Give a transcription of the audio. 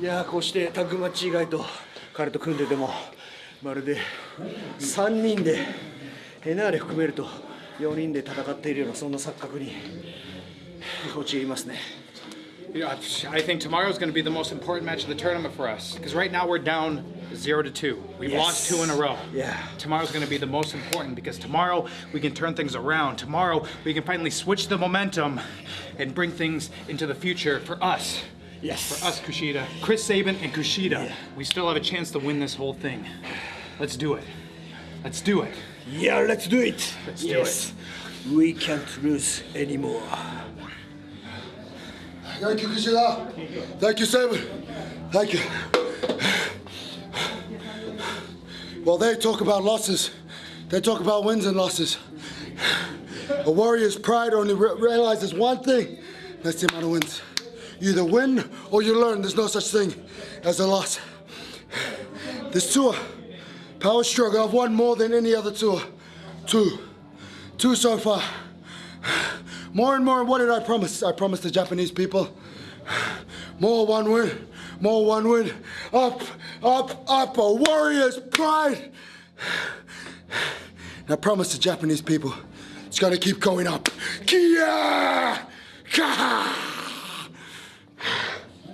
いやーこうしてタッグマッチ以外と彼と組んでてもまるで3人でヘナーレ含めると4人で戦っているようなそんな錯覚に陥りますね You know, I think tomorrow's going to be the most important match of the tournament for us because right now we're down zero to two. We've Yes. lost two in a row. Yeah. Tomorrow's going to be the most important because tomorrow we can turn things around. Tomorrow we can finally switch the momentum and bring things into the future for us. Yes. For us, Kushida, Chris Sabin, and Kushida. We still have a chance to win this whole thing. Let's do it. Let's do it. Yeah let's do it Let's do yes we can't lose anymore Thank you, Kushida. Thank you, Sabin. Thank you. Well, they talk about losses. They talk about wins and losses. A warrior's pride only re- realizes one thing. That's the amount of wins. You either win or you learn. There's no such thing as a loss. This tour, power struggle, I've won more than any other tour. Two. Two so far. More and more, what did I promise? I promised the Japanese people more one win, more one win. Up, up, up, a warrior's pride. I promised the Japanese people it's gonna keep going up. Kia! Ka!